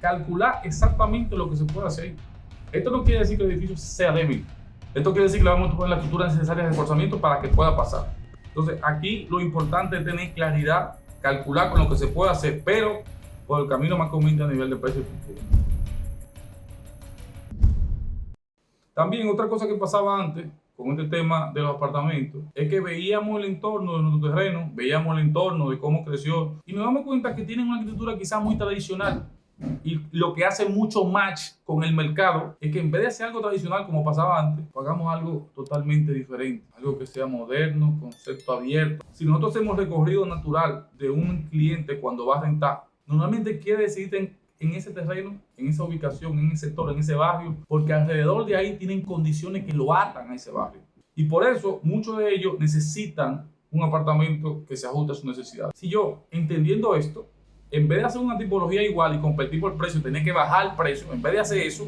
calcular exactamente lo que se puede hacer. Esto no quiere decir que el edificio sea débil. Esto quiere decir que le vamos a poner la estructura necesaria de reforzamiento para que pueda pasar. Entonces, aquí lo importante es tener claridad, calcular con lo que se puede hacer, pero por el camino más conveniente a nivel de precio estructura. También otra cosa que pasaba antes con este tema de los apartamentos es que veíamos el entorno de nuestro terreno, veíamos el entorno de cómo creció y nos damos cuenta que tienen una arquitectura quizás muy tradicional y lo que hace mucho match con el mercado es que en vez de hacer algo tradicional como pasaba antes, hagamos algo totalmente diferente, algo que sea moderno, concepto abierto. Si nosotros hacemos recorrido natural de un cliente cuando va a rentar, normalmente quiere decidir en, en ese terreno, en esa ubicación, en ese sector, en ese barrio, porque alrededor de ahí tienen condiciones que lo atan a ese barrio. Y por eso muchos de ellos necesitan un apartamento que se ajuste a su necesidad. Si yo, entendiendo esto, en vez de hacer una tipología igual y competir por precio, tener que bajar el precio, en vez de hacer eso,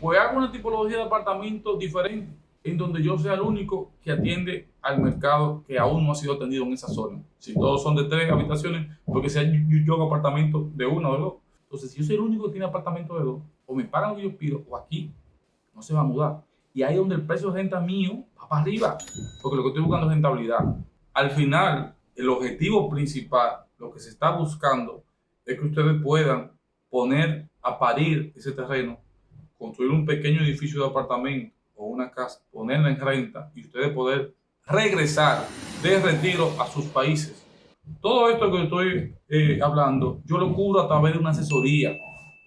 pues hago una tipología de apartamento diferente, en donde yo sea el único que atiende al mercado que aún no ha sido atendido en esa zona. Si todos son de tres habitaciones, porque sea yo, apartamento de uno o de dos. Entonces, si yo soy el único que tiene apartamento de dos, o me pagan lo que yo pido, o aquí, no se va a mudar. Y ahí es donde el precio de renta mío va para arriba, porque lo que estoy buscando es rentabilidad. Al final, el objetivo principal, lo que se está buscando, es que ustedes puedan poner a parir ese terreno, construir un pequeño edificio de apartamento o una casa, ponerla en renta y ustedes poder regresar de retiro a sus países. Todo esto que estoy eh, hablando, yo lo cubro a través de una asesoría.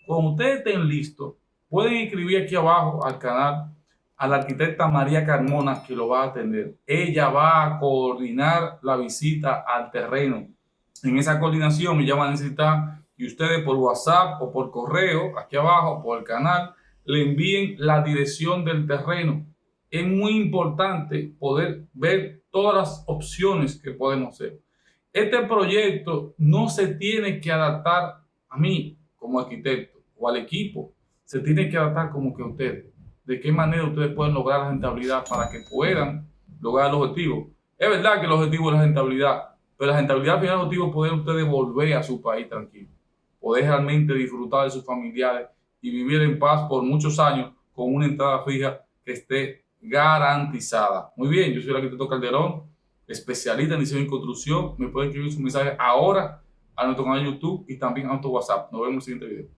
Cuando ustedes estén listos, pueden escribir aquí abajo al canal a la arquitecta María Carmona que lo va a atender. Ella va a coordinar la visita al terreno en esa coordinación ya van a necesitar que ustedes por WhatsApp o por correo, aquí abajo, por el canal, le envíen la dirección del terreno. Es muy importante poder ver todas las opciones que podemos hacer. Este proyecto no se tiene que adaptar a mí como arquitecto o al equipo. Se tiene que adaptar como que ustedes. De qué manera ustedes pueden lograr la rentabilidad para que puedan lograr el objetivo. Es verdad que el objetivo es la rentabilidad, pero la rentabilidad final objetivo es poder ustedes volver a su país tranquilo, poder realmente disfrutar de sus familiares y vivir en paz por muchos años con una entrada fija que esté garantizada. Muy bien, yo soy el arquitecto Calderón, especialista en diseño y construcción. Me pueden escribir su mensaje ahora a nuestro canal de YouTube y también a nuestro WhatsApp. Nos vemos en el siguiente video.